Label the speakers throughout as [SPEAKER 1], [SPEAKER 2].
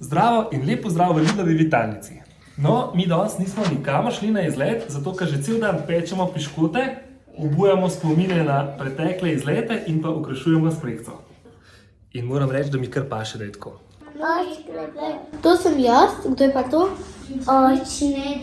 [SPEAKER 1] Zdravo in lepo zdrav v Lidlovi vitalnici. No, mi danes nismo nikamor šli na izlet, zato ker že cel dan pečemo piškote, obujamo spomine na pretekle izlete in pa okrašujemo s projekcijo. In moram reči, da mi kar paše, da je tako.
[SPEAKER 2] To sem jaz, kdo je pa to?
[SPEAKER 3] Očne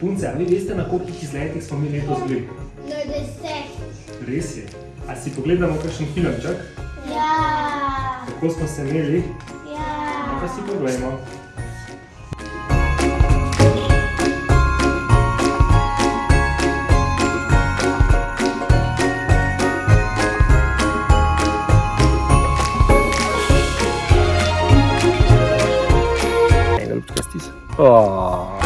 [SPEAKER 1] punce, a vi veste, na koliko izletih smo mi letos bili?
[SPEAKER 3] Na deset.
[SPEAKER 1] Res je. A si pogledamo kakšen filmček,
[SPEAKER 3] Ja.
[SPEAKER 1] kako smo se imeli,
[SPEAKER 3] Ja.
[SPEAKER 1] pa si pogledamo. Oh.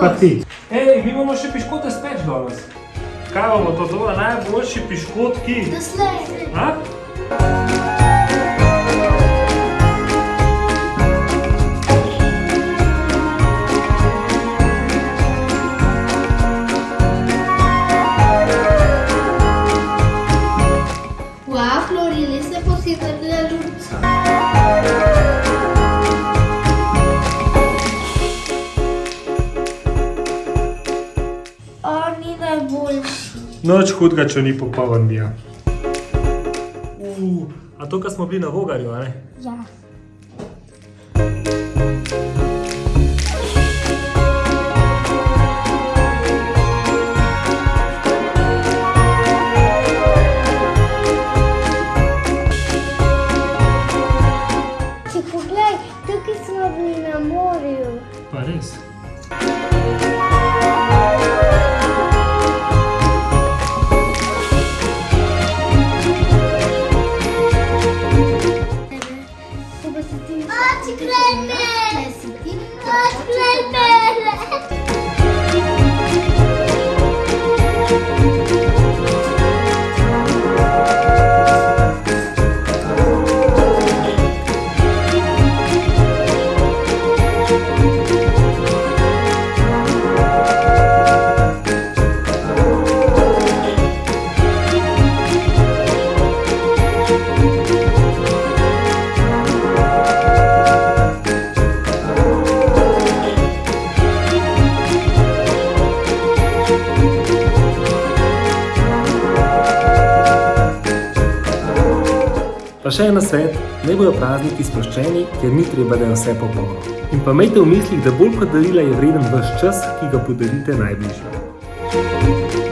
[SPEAKER 1] Pa ti. Ej, mi imamo še piškote speč danes. Kaj bomo to doma najboljši piškotki?
[SPEAKER 3] Doslej.
[SPEAKER 1] A?
[SPEAKER 3] Najboljši.
[SPEAKER 1] Noč hudga, če ni popoln bija. Uh, a to, kar smo bili na Vogarju, a ne?
[SPEAKER 3] Ja. Če poglej, tukaj smo bili na morju.
[SPEAKER 1] Pa res.
[SPEAKER 3] Si ti. Oči krajme!
[SPEAKER 1] Pa še en svet, naj bojo prazniki sproščeni, ker ni treba, da je vse popolno. In pa imejte v mislih, da bolj kot darila je vreden vaš čas, ki ga podarite najbližjim.